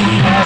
Yeah.